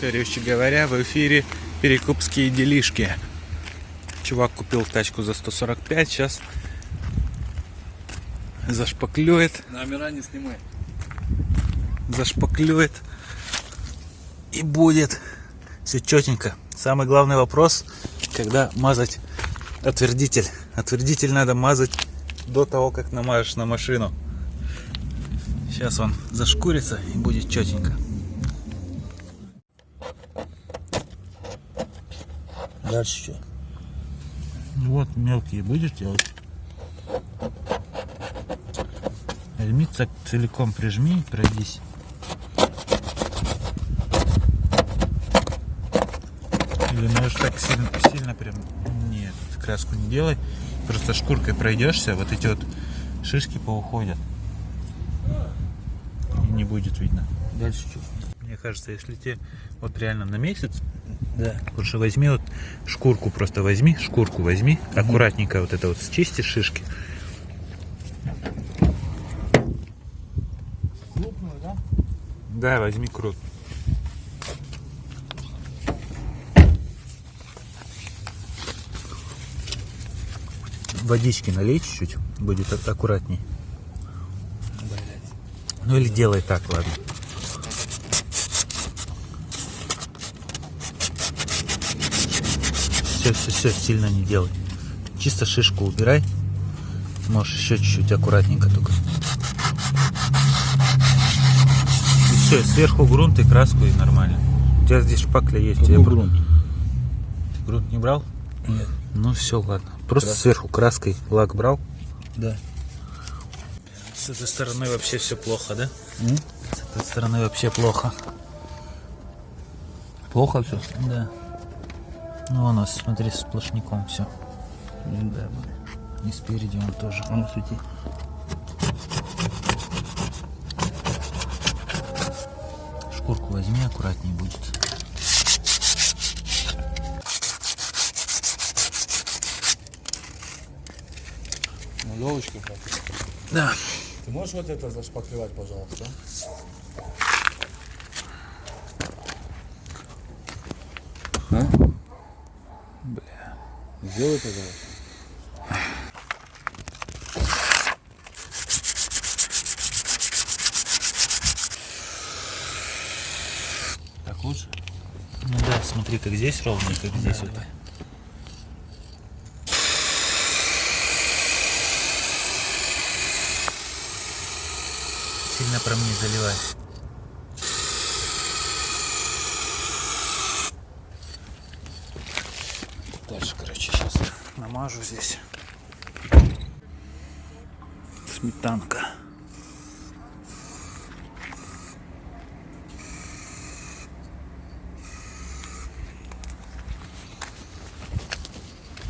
Короче говоря, в эфире перекупские делишки. Чувак купил тачку за 145, сейчас зашпаклюет, Номера не снимай. зашпаклюет и будет все четенько. Самый главный вопрос, когда мазать отвердитель. Отвердитель надо мазать до того, как намажешь на машину. Сейчас он зашкурится и будет четенько. Дальше что? Вот мелкие будешь делать? Так целиком прижми и пройдись. Или можешь так сильно, сильно прям... Нет, краску не делай. Просто шкуркой пройдешься, вот эти вот шишки поуходят. И не будет видно. Дальше что? Мне кажется, если тебе вот реально на месяц, Да. лучше возьми вот шкурку просто возьми, шкурку возьми, аккуратненько вот это вот счисти шишки. Крупную, да? Да, возьми крут. Водички налей чуть-чуть, будет а- аккуратней. Блять. Ну или делай так, ладно. Все, все, все, сильно не делай. Чисто шишку убирай. Можешь еще чуть-чуть аккуратненько только. И все, сверху грунт и краску и нормально. У тебя здесь шпакля есть. Какой Я грунт? грунт не брал? Нет. Ну все, ладно. Просто Краска. сверху краской лак брал. Да. С этой стороны вообще все плохо, да? М? С этой стороны вообще плохо. Плохо все? Да. Ну, у нас, смотри, сплошняком все. Да, И спереди он тоже. А ну свети. Шкурку возьми, аккуратнее будет. Нулевочки хватит. Да. Ты можешь вот это зашпаклевать, пожалуйста? Сделай, пожалуйста. Так лучше? Ну да, смотри, как здесь ровно, как здесь вот. давай. Сильно прям не заливай. Дальше, короче, сейчас намажу здесь. Сметанка.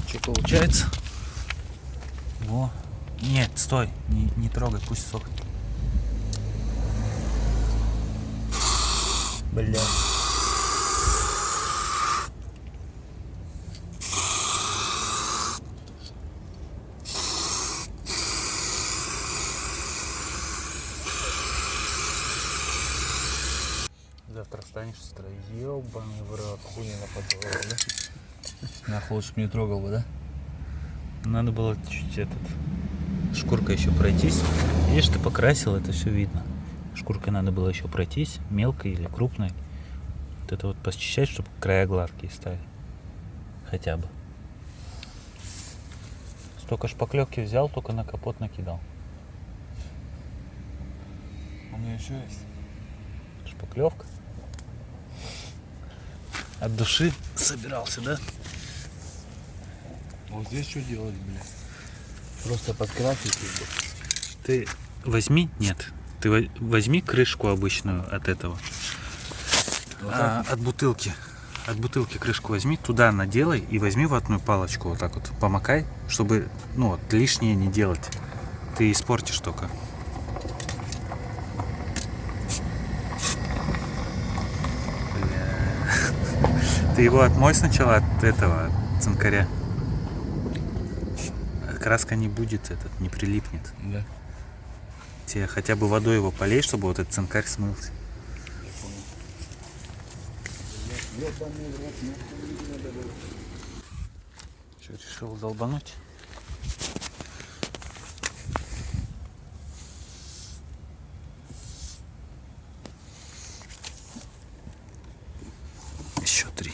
Что получается? Во. Нет, стой, не, не трогай, пусть сохнет. Бля. Завтра встанешь с утра, ебаный в рот. Хуйня нападала, да? Нахуй лучше не трогал бы, да? Надо было чуть этот шкуркой еще пройтись. Видишь, ты покрасил, это все видно. Шкуркой надо было еще пройтись, мелкой или крупной. Вот это вот посчищать, чтобы края гладкие стали. Хотя бы. Столько шпаклевки взял, только на капот накидал. У меня еще есть. Шпаклевка. От души собирался, да? Вот здесь что делать, бля? Просто подкрасить и Ты возьми, нет, ты во- возьми крышку обычную от этого, Вот А, от бутылки. От бутылки крышку возьми, туда наделай и возьми ватную палочку вот так вот, помакай, чтобы, ну вот, лишнее не делать. Ты испортишь только. Ты его отмой сначала от этого, от цинкаря. Краска не будет, этот, не прилипнет. Да. Тебе хотя бы водой его полей, чтобы вот этот цинкарь смылся. Что, решил долбануть? Еще три.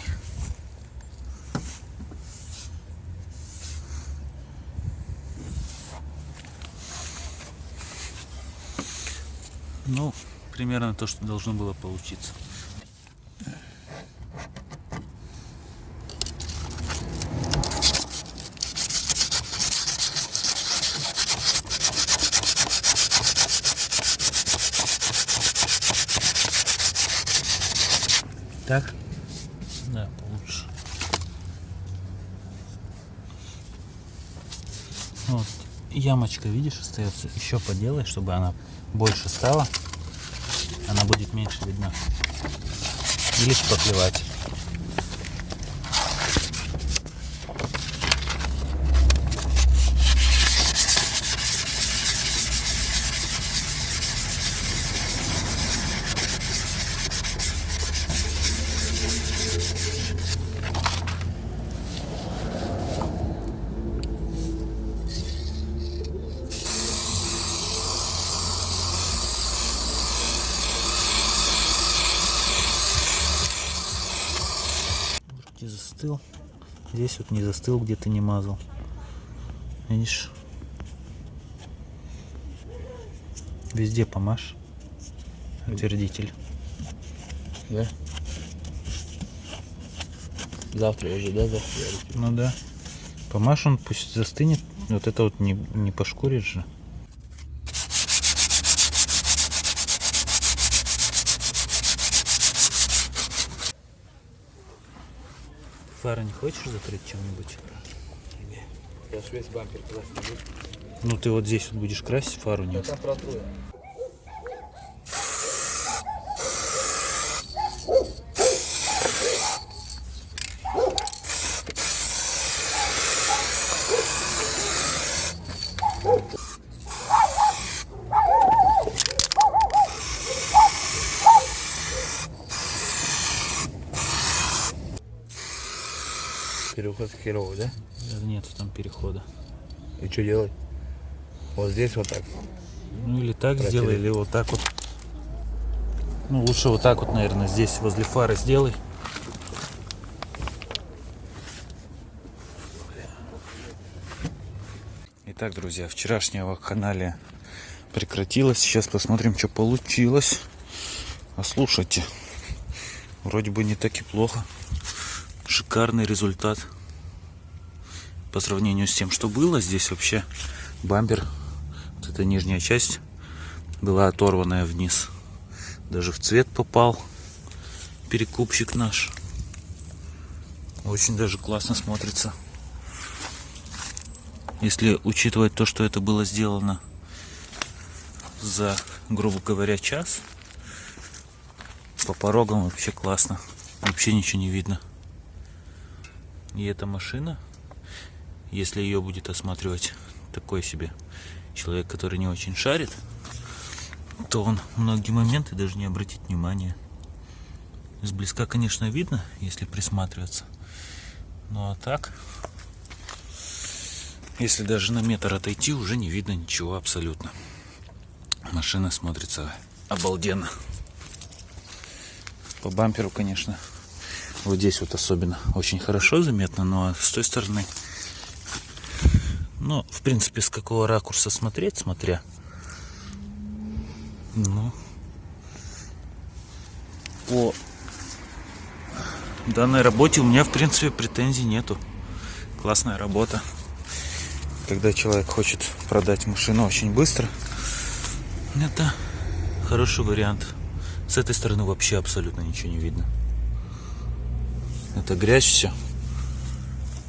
Ну, примерно то, что должно было получиться. Так? Да, получше. Вот, ямочка, видишь, остается. Еще поделай, чтобы она больше стала. Она будет меньше видна. Или шпаклевать. Вроде застыл. Здесь вот не застыл, где-то не мазал. Видишь? Везде помажь. Утвердитель. Да? Завтра уже, да, завтра? Ну да. Помажь он пусть застынет. Вот это вот не, не пошкурит же. Фары не хочешь закрыть чем-нибудь? Я ж весь бампер красный. Ну ты вот здесь вот будешь красить фару не Херовый, да? Да Нет там перехода. И что делать? Вот здесь вот так. Ну или так Протереть. сделай, или вот так вот. Ну лучше вот так вот, наверное, здесь возле фары сделай. Итак, друзья, вчерашняя вакханалия прекратилась. Сейчас посмотрим, что получилось. А слушайте, вроде бы не так и плохо. Шикарный результат. По сравнению с тем, что было, здесь вообще бампер, вот эта нижняя часть, была оторванная вниз. Даже в цвет попал перекупщик наш. Очень даже классно смотрится. Если учитывать то, что это было сделано за, грубо говоря, час, по порогам вообще классно. Вообще ничего не видно. И эта машина, если ее будет осматривать такой себе человек, который не очень шарит, то он многие моменты даже не обратит внимания. Сблизка, конечно, видно, если присматриваться. Ну а так, если даже на метр отойти, уже не видно ничего абсолютно. Машина смотрится обалденно. По бамперу, конечно, вот здесь вот особенно очень хорошо заметно, но с той стороны, ну, в принципе, с какого ракурса смотреть, смотря, ну, по данной работе у меня, в принципе, претензий нету. Классная работа. Когда человек хочет продать машину очень быстро, это хороший вариант. С этой стороны вообще абсолютно ничего не видно. Это грязь все.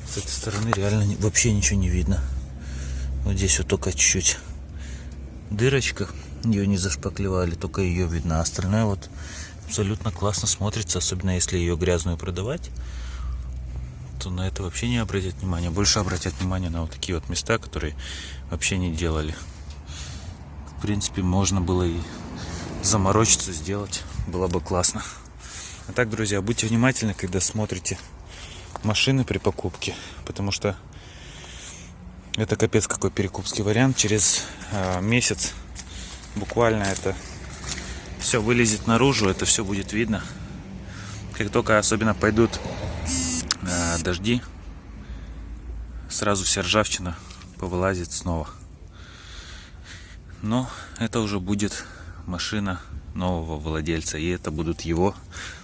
С этой стороны реально вообще ничего не видно. Вот здесь вот только чуть-чуть дырочка. Ее не зашпаклевали, только ее видно. А остальное вот абсолютно классно смотрится, особенно если ее грязную продавать то на это вообще не обратят внимания. Больше обратят внимание на вот такие вот места, которые вообще не делали. В принципе, можно было и заморочиться, сделать. Было бы классно. А так, друзья, будьте внимательны, когда смотрите машины при покупке, потому что это капец какой перекупский вариант. Через э, месяц буквально это все вылезет наружу, это все будет видно. Как только особенно пойдут э, дожди, сразу вся ржавчина повылазит снова. Но это уже будет машина нового владельца, и это будут его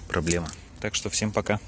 проблемы. Так что всем пока.